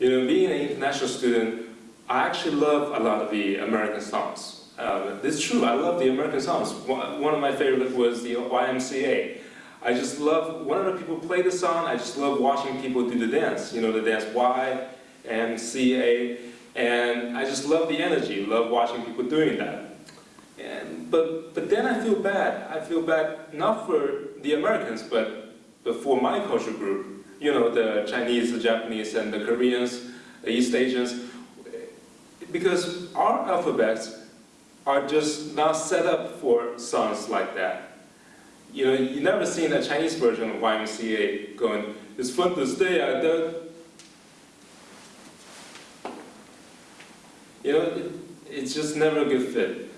You know, being an international student, I actually love a lot of the American songs. Um, it's true, I love the American songs. One of my favorite was the YMCA. I just love, whenever people play the song, I just love watching people do the dance. You know, the dance Y, M, C, A, and I just love the energy, love watching people doing that. And, but, but then I feel bad. I feel bad not for the Americans, but, but for my culture group. You know, the Chinese, the Japanese, and the Koreans, the East Asians. Because our alphabets are just not set up for songs like that. You know, you never seen a Chinese version of YMCA going, it's fun to stay at the... You know, it, it's just never a good fit.